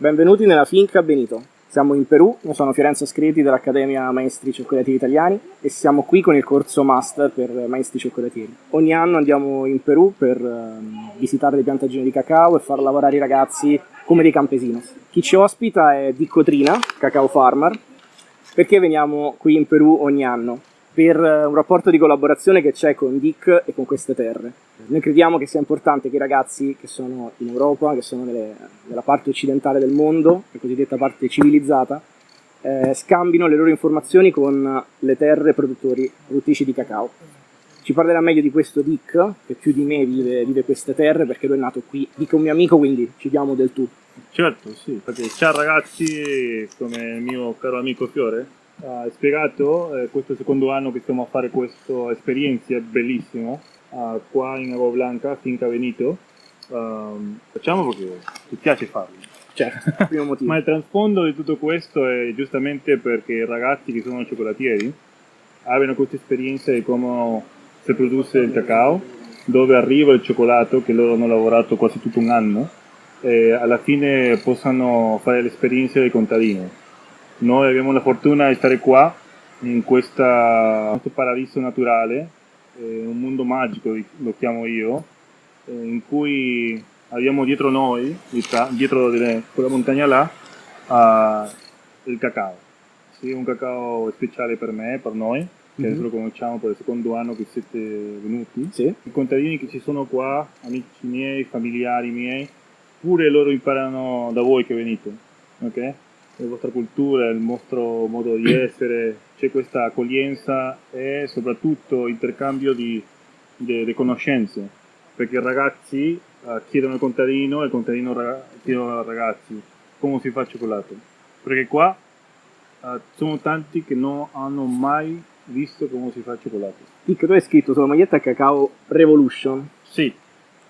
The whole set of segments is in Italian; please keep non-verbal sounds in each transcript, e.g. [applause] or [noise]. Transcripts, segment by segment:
Benvenuti nella Finca Benito. Siamo in Perù, io sono Fiorenzo Screti dell'Accademia Maestri Cioccolatieri Italiani e siamo qui con il corso Master per Maestri Cioccolatieri. Ogni anno andiamo in Perù per uh, visitare le piantagioni di cacao e far lavorare i ragazzi come dei campesinos. Chi ci ospita è Dico Trina, cacao farmer, perché veniamo qui in Perù ogni anno? Per un rapporto di collaborazione che c'è con Dick e con queste terre. Noi crediamo che sia importante che i ragazzi che sono in Europa, che sono nelle, nella parte occidentale del mondo, la cosiddetta parte civilizzata, eh, scambino le loro informazioni con le terre produttori, produttrici di cacao. Ci parlerà meglio di questo Dick, che più di me vive, vive queste terre, perché lui è nato qui. Dick è un mio amico, quindi ci diamo del tu. Certo, sì, perché ciao ragazzi, come il mio caro amico Fiore, ha spiegato, eh, questo secondo anno che stiamo a fare questa esperienza bellissima uh, qua in Agua Blanca, Finca Benito. Uh, facciamo perché ti piace farlo. Certo, [laughs] primo motivo. Ma il trasfondo di tutto questo è giustamente perché i ragazzi che sono cioccolatieri abbiano questa esperienza di come si produce il cacao, dove arriva il cioccolato che loro hanno lavorato quasi tutto un anno e alla fine possano fare l'esperienza del contadino noi abbiamo la fortuna di stare qua, in questa, questo paradiso naturale, eh, un mondo magico lo chiamo io, eh, in cui abbiamo dietro noi, dietro delle, quella montagna là, uh, il cacao. Sì, un cacao speciale per me, per noi, che mm-hmm. adesso lo conosciamo per il secondo anno che siete venuti. Sì. I contadini che ci sono qua, amici miei, familiari miei, pure loro imparano da voi che venite. ok? La vostra cultura, il vostro modo di essere, c'è questa accoglienza e soprattutto intercambio di, di, di conoscenze, perché i ragazzi uh, chiedono al contadino e il contadino raga- chiedono ai ragazzi come si fa il cioccolato, perché qua uh, sono tanti che non hanno mai visto come si fa il cioccolato. Dick, tu hai scritto sulla maglietta Cacao Revolution. Sì.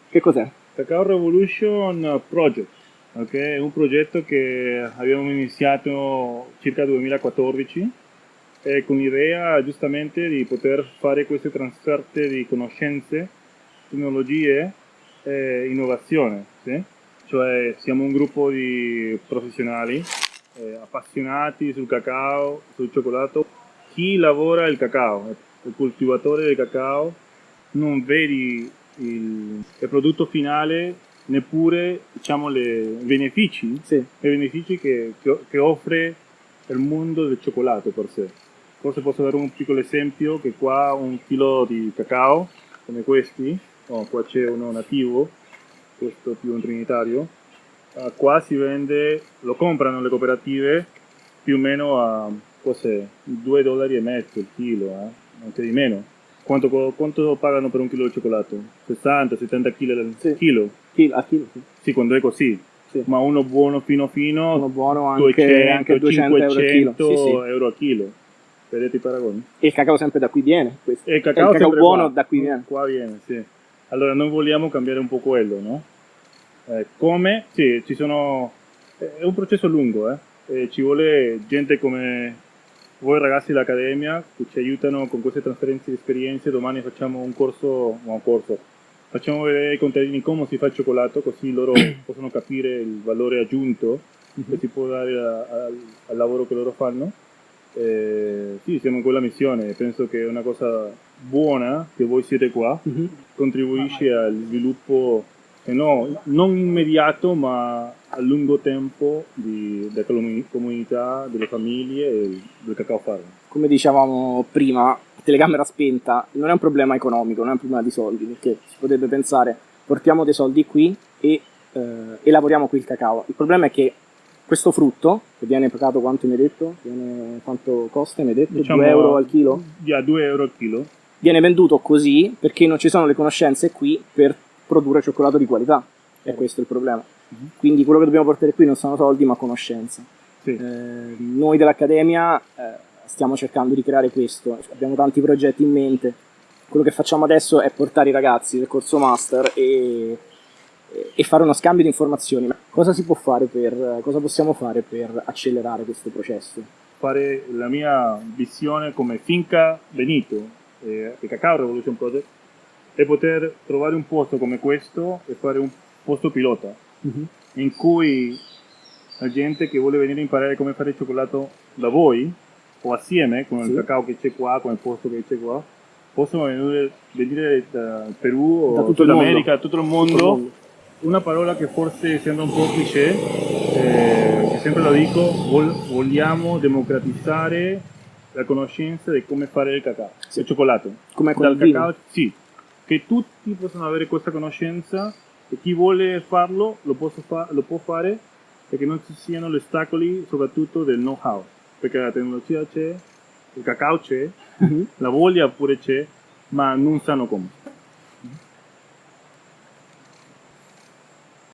Che cos'è? Cacao Revolution Project Okay? È un progetto che abbiamo iniziato circa 2014 e con l'idea giustamente di poter fare queste trasferte di conoscenze, tecnologie e innovazione. Sì? Cioè siamo un gruppo di professionali eh, appassionati sul cacao, sul cioccolato. Chi lavora il cacao, il coltivatore del cacao, non vedi il, il prodotto finale neppure diciamo, i benefici, sì. benefici che, che, che, offre il mondo del cioccolato per sé. Forse posso dare un piccolo esempio che qua un chilo di cacao come questi, oh, qua c'è uno nativo, questo più un trinitario, uh, qua si vende, lo comprano le cooperative più o meno a cos'è, 2 dollari e mezzo il chilo, eh? anche di meno quanto, quanto, pagano per un chilo di cioccolato? 60, 70 kg al sì. chilo? A chilo, sì. Sì, quando è così. Sì. Ma uno buono fino fino, uno buono anche, 200, anche 200 500 euro, sì, sì. euro a chilo. Vedete i paragoni? E il cacao sempre da qui viene? E il cacao, il cacao buono qua. da qui viene? Qua viene, sì. Allora noi vogliamo cambiare un po' quello, no? Eh, come? Sì, ci sono... È un processo lungo, eh? E ci vuole gente come voi ragazzi dell'Accademia che ci aiutano con queste trasferenze di esperienze, domani facciamo un corso, un corso, facciamo vedere ai contadini come si fa il cioccolato così loro [clears throat] possono capire il valore aggiunto che si può dare a, a, al lavoro che loro fanno. Eh, sì, siamo in quella missione, penso che è una cosa buona che voi siete qua, -huh. contribuisce al sviluppo eh no, non immediato ma a lungo tempo di, della comunità, delle famiglie e del cacao farm. Come dicevamo prima, telecamera spenta non è un problema economico, non è un problema di soldi, perché si potrebbe pensare portiamo dei soldi qui e, eh, e lavoriamo qui il cacao. Il problema è che questo frutto, che viene pagato quanto mi hai detto? Viene, quanto costa mi hai detto? Diciamo, 2 euro al chilo? Yeah, 2 euro al chilo. Viene venduto così perché non ci sono le conoscenze qui per produrre cioccolato di qualità. E questo è il problema. Uh-huh. Quindi quello che dobbiamo portare qui non sono soldi ma conoscenza. Sì. Eh, noi dell'Accademia eh, stiamo cercando di creare questo, abbiamo tanti progetti in mente. Quello che facciamo adesso è portare i ragazzi del corso master e, e fare uno scambio di informazioni. Cosa si può fare per, cosa possiamo fare per accelerare questo processo? Fare la mia visione come Finca Benito, eh, Cacao Revolution Project, è poter trovare un posto come questo e fare un posto pilota uh-huh. in cui la gente che vuole venire a imparare come fare il cioccolato da voi o assieme con Sì. il cacao che c'è qua, con il posto che c'è qua, possono venire, venire da Perù Da o tutto il Sud America, mondo. da tutto il Tutto il mondo. mondo. Una parola che forse sembra un po' cliché, eh, che sempre lo dico, vol- vogliamo democratizzare la conoscenza di come fare il cacao, Sì. il cioccolato. Come Dal cacao, sì, che tutti possono avere questa conoscenza e chi vuole farlo lo, fa- lo può fare e che non ci siano gli ostacoli soprattutto del know-how, perché la tecnologia c'è, il cacao c'è, Mhm. la voglia pure c'è, ma non sanno come.